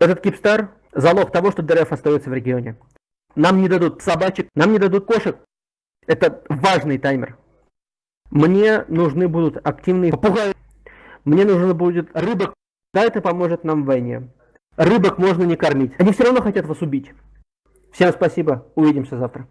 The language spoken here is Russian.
Этот Кипстар – залог того, что ДРФ остается в регионе. Нам не дадут собачек, нам не дадут кошек. Это важный таймер. Мне нужны будут активные попугаи. Мне нужно будет рыбок. Да, это поможет нам в войне. Рыбок можно не кормить. Они все равно хотят вас убить. Всем спасибо. Увидимся завтра.